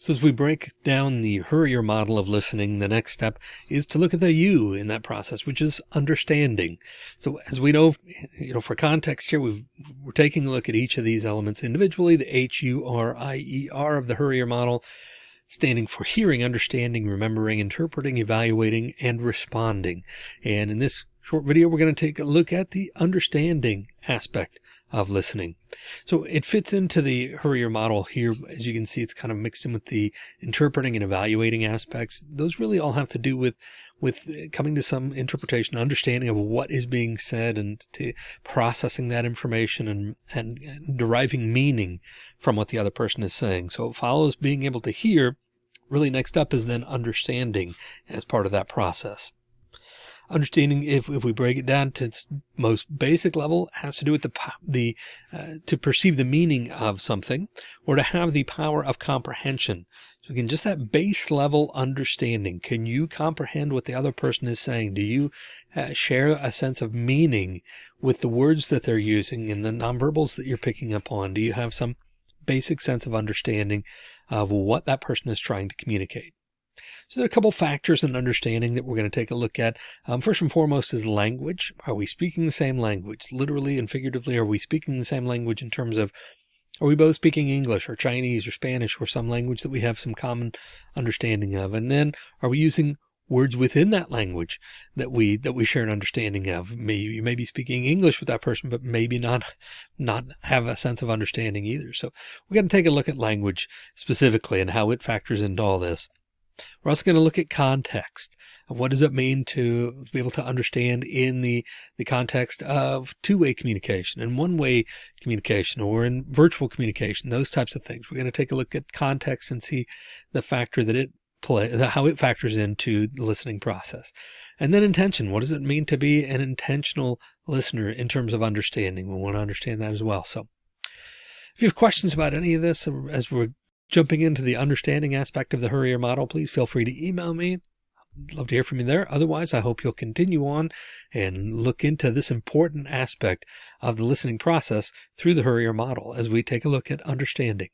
So as we break down the HURIER model of listening, the next step is to look at the U in that process, which is understanding. So as we know, you know, for context here, we are taking a look at each of these elements individually, the H-U-R-I-E-R of the HURIER model, standing for hearing, understanding, remembering, interpreting, evaluating, and responding. And in this short video, we're going to take a look at the understanding aspect of listening. So it fits into the HURIER model here. As you can see, it's kind of mixed in with the interpreting and evaluating aspects. Those really all have to do with with uh, coming to some interpretation, understanding of what is being said and to processing that information and, and deriving meaning from what the other person is saying. So it follows being able to hear. Really next up is then understanding as part of that process understanding if, if we break it down to its most basic level has to do with the, the, uh, to perceive the meaning of something or to have the power of comprehension. So again, just that base level understanding. Can you comprehend what the other person is saying? Do you uh, share a sense of meaning with the words that they're using and the nonverbals that you're picking up on? Do you have some basic sense of understanding of what that person is trying to communicate? So there are a couple factors in understanding that we're going to take a look at. Um, first and foremost is language. Are we speaking the same language? Literally and figuratively, are we speaking the same language in terms of are we both speaking English or Chinese or Spanish or some language that we have some common understanding of? And then are we using words within that language that we that we share an understanding of. Maybe you may be speaking English with that person, but maybe not not have a sense of understanding either. So we're going to take a look at language specifically and how it factors into all this. We're also going to look at context. What does it mean to be able to understand in the, the context of two-way communication and one-way communication or in virtual communication, those types of things. We're going to take a look at context and see the factor that it play, how it factors into the listening process. And then intention. What does it mean to be an intentional listener in terms of understanding? We want to understand that as well. So if you have questions about any of this as we're jumping into the understanding aspect of the HURIER model, please feel free to email me. I'd love to hear from you there. Otherwise, I hope you'll continue on and look into this important aspect of the listening process through the HURIER model as we take a look at understanding.